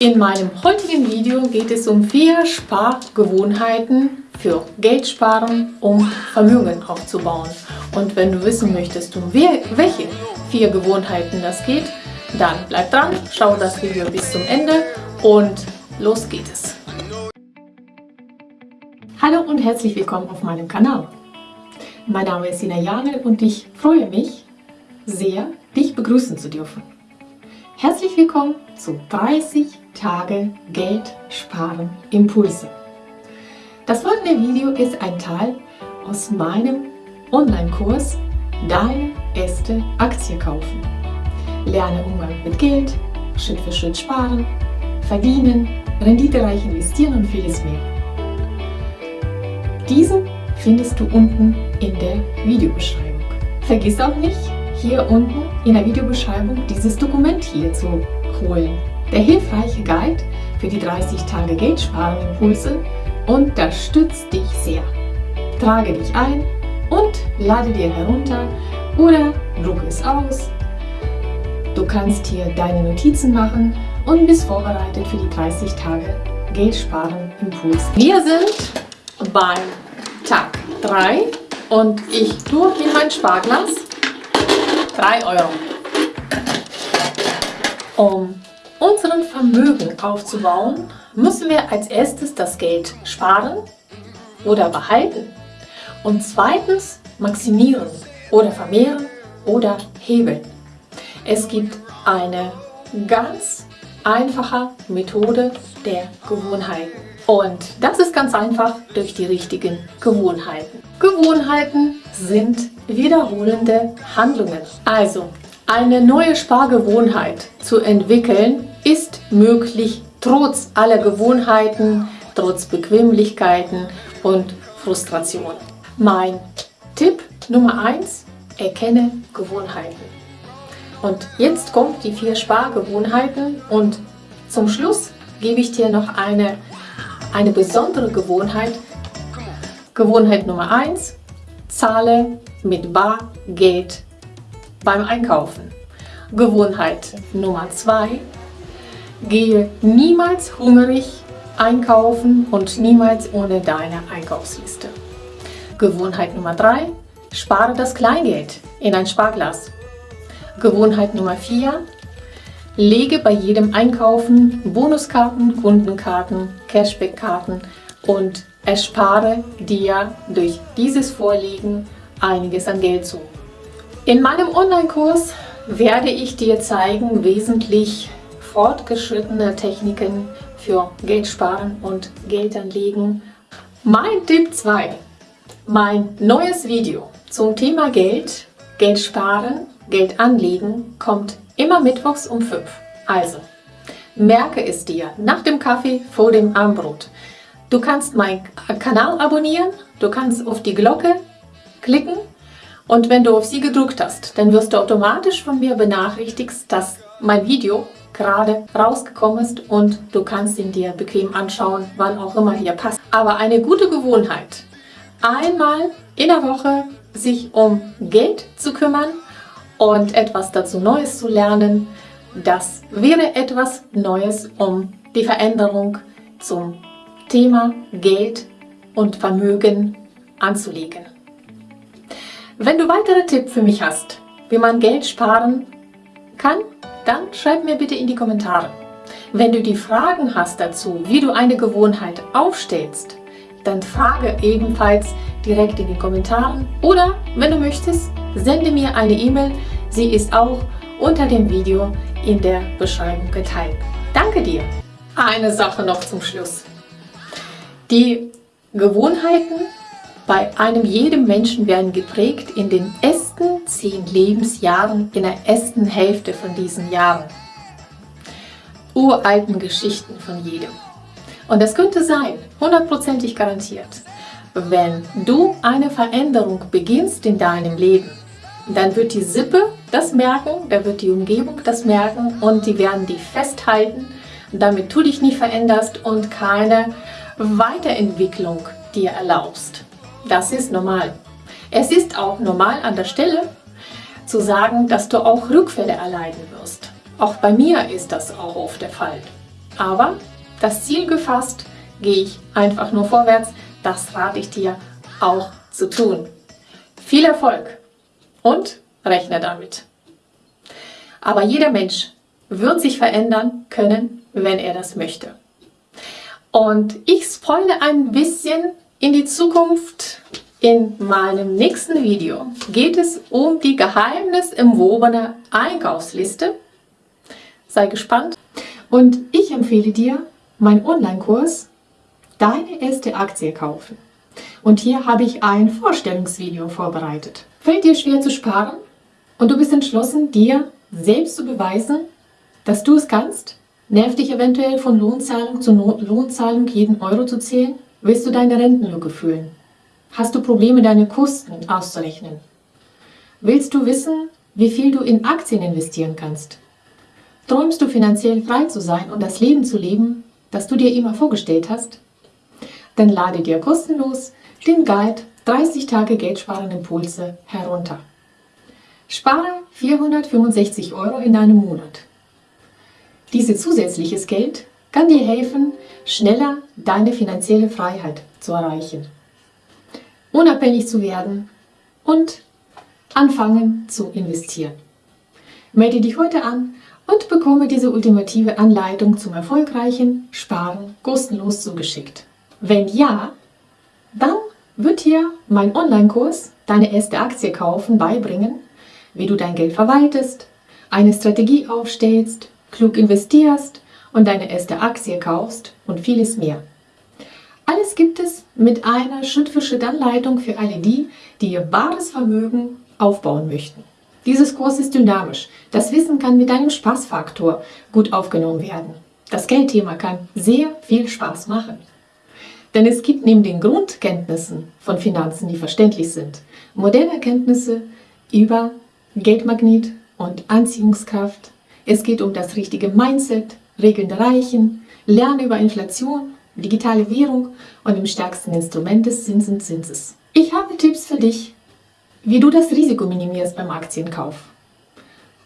In meinem heutigen Video geht es um vier Spargewohnheiten für Geld sparen, um Vermögen aufzubauen. Und wenn du wissen möchtest, um welche vier Gewohnheiten das geht, dann bleib dran, schau das Video bis zum Ende und los geht es. Hallo und herzlich willkommen auf meinem Kanal. Mein Name ist Sina Janel und ich freue mich sehr, dich begrüßen zu dürfen. Herzlich willkommen zu 30 Tage Geld sparen Impulse. Das folgende Video ist ein Teil aus meinem Online-Kurs Deine erste Aktie kaufen. Lerne Umgang mit Geld, Schritt für Schritt sparen, verdienen, renditereich investieren und vieles mehr. Diesen findest du unten in der Videobeschreibung. Vergiss auch nicht, hier unten in der Videobeschreibung dieses Dokument hier zu holen. Der hilfreiche Guide für die 30 Tage Geldsparen Impulse unterstützt dich sehr. Trage dich ein und lade dir herunter oder drucke es aus. Du kannst hier deine Notizen machen und bist vorbereitet für die 30 Tage Geldsparen Impuls. Wir sind beim Tag 3 und ich tue in mein Sparglas 3 Euro. Um unseren Vermögen aufzubauen, müssen wir als erstes das Geld sparen oder behalten und zweitens maximieren oder vermehren oder hebeln. Es gibt eine ganz einfache Methode der Gewohnheiten. Und das ist ganz einfach durch die richtigen Gewohnheiten. Gewohnheiten sind wiederholende Handlungen. Also, eine neue Spargewohnheit zu entwickeln, ist möglich trotz aller Gewohnheiten, trotz Bequemlichkeiten und Frustration. Mein Tipp Nummer 1, erkenne Gewohnheiten. Und jetzt kommt die vier Spargewohnheiten und zum Schluss gebe ich dir noch eine eine besondere Gewohnheit. Gewohnheit Nummer 1. Zahle mit Bargeld beim Einkaufen. Gewohnheit Nummer 2. Gehe niemals hungrig einkaufen und niemals ohne deine Einkaufsliste. Gewohnheit Nummer 3. Spare das Kleingeld in ein Sparglas. Gewohnheit Nummer 4. Lege bei jedem Einkaufen Bonuskarten, Kundenkarten, Cashbackkarten und erspare dir durch dieses Vorliegen einiges an Geld zu. In meinem Online-Kurs werde ich dir zeigen wesentlich fortgeschrittene Techniken für Geld sparen und Geld anlegen. Mein Tipp 2, mein neues Video zum Thema Geld, Geld sparen, Geld anlegen kommt Immer mittwochs um 5. Also, merke es dir nach dem Kaffee vor dem Armbrot. Du kannst meinen Kanal abonnieren, du kannst auf die Glocke klicken und wenn du auf sie gedrückt hast, dann wirst du automatisch von mir benachrichtigt, dass mein Video gerade rausgekommen ist und du kannst ihn dir bequem anschauen, wann auch immer hier passt. Aber eine gute Gewohnheit, einmal in der Woche sich um Geld zu kümmern, und etwas dazu Neues zu lernen, das wäre etwas Neues, um die Veränderung zum Thema Geld und Vermögen anzulegen. Wenn du weitere Tipps für mich hast, wie man Geld sparen kann, dann schreib mir bitte in die Kommentare. Wenn du die Fragen hast dazu, wie du eine Gewohnheit aufstellst, dann frage ebenfalls direkt in den Kommentaren oder, wenn du möchtest, sende mir eine E-Mail. Sie ist auch unter dem Video in der Beschreibung geteilt. Danke dir! Eine Sache noch zum Schluss. Die Gewohnheiten bei einem jedem Menschen werden geprägt in den ersten zehn Lebensjahren, in der ersten Hälfte von diesen Jahren. Uralten Geschichten von jedem. Und das könnte sein, hundertprozentig garantiert, wenn du eine Veränderung beginnst in deinem Leben, dann wird die Sippe das merken, da wird die Umgebung das merken und die werden die festhalten, damit du dich nicht veränderst und keine Weiterentwicklung dir erlaubst. Das ist normal. Es ist auch normal an der Stelle zu sagen, dass du auch Rückfälle erleiden wirst. Auch bei mir ist das auch oft der Fall. Aber das Ziel gefasst, gehe ich einfach nur vorwärts. Das rate ich dir auch zu tun. Viel Erfolg und rechne damit. Aber jeder Mensch wird sich verändern können, wenn er das möchte. Und ich spoile ein bisschen in die Zukunft. In meinem nächsten Video geht es um die geheimnisumwobene Einkaufsliste. Sei gespannt. Und ich empfehle dir meinen Online-Kurs Deine erste Aktie kaufen. Und hier habe ich ein Vorstellungsvideo vorbereitet. Fällt dir schwer zu sparen und du bist entschlossen, dir selbst zu beweisen, dass du es kannst? Nervt dich eventuell von Lohnzahlung zu Lohnzahlung jeden Euro zu zählen? Willst du deine Rentenlücke füllen? Hast du Probleme, deine Kosten auszurechnen? Willst du wissen, wie viel du in Aktien investieren kannst? Träumst du finanziell frei zu sein und das Leben zu leben, das du dir immer vorgestellt hast? Dann lade dir kostenlos den Guide 30 Tage Geldsparen Impulse herunter. Spare 465 Euro in einem Monat. Dieses zusätzliches Geld kann dir helfen, schneller deine finanzielle Freiheit zu erreichen, unabhängig zu werden und anfangen zu investieren. Melde dich heute an und bekomme diese ultimative Anleitung zum erfolgreichen Sparen kostenlos zugeschickt. Wenn ja, dann wird dir mein Online-Kurs Deine erste Aktie kaufen beibringen, wie du dein Geld verwaltest, eine Strategie aufstellst, klug investierst und deine erste Aktie kaufst und vieles mehr. Alles gibt es mit einer Schritt-für-Schritt-Anleitung für alle die, die ihr wahres Vermögen aufbauen möchten. Dieses Kurs ist dynamisch. Das Wissen kann mit einem Spaßfaktor gut aufgenommen werden. Das Geldthema kann sehr viel Spaß machen. Denn es gibt neben den Grundkenntnissen von Finanzen, die verständlich sind, moderne Erkenntnisse über Geldmagnet und Anziehungskraft. Es geht um das richtige Mindset, Regeln der Reichen, Lernen über Inflation, digitale Währung und im stärksten Instrument des Zinsenzinses. Ich habe Tipps für dich, wie du das Risiko minimierst beim Aktienkauf.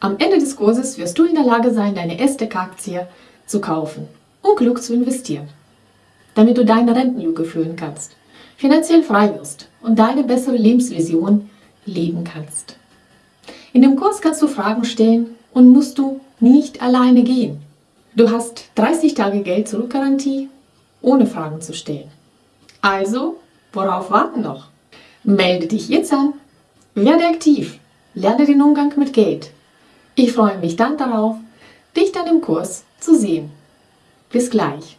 Am Ende des Kurses wirst du in der Lage sein, deine Aztec-Aktie zu kaufen und klug zu investieren damit du deine Rentenlücke füllen kannst, finanziell frei wirst und deine bessere Lebensvision leben kannst. In dem Kurs kannst du Fragen stellen und musst du nicht alleine gehen. Du hast 30 Tage Geld zurückgarantie, ohne Fragen zu stellen. Also, worauf warten noch? Melde dich jetzt an, werde aktiv, lerne den Umgang mit Geld. Ich freue mich dann darauf, dich dann im Kurs zu sehen. Bis gleich.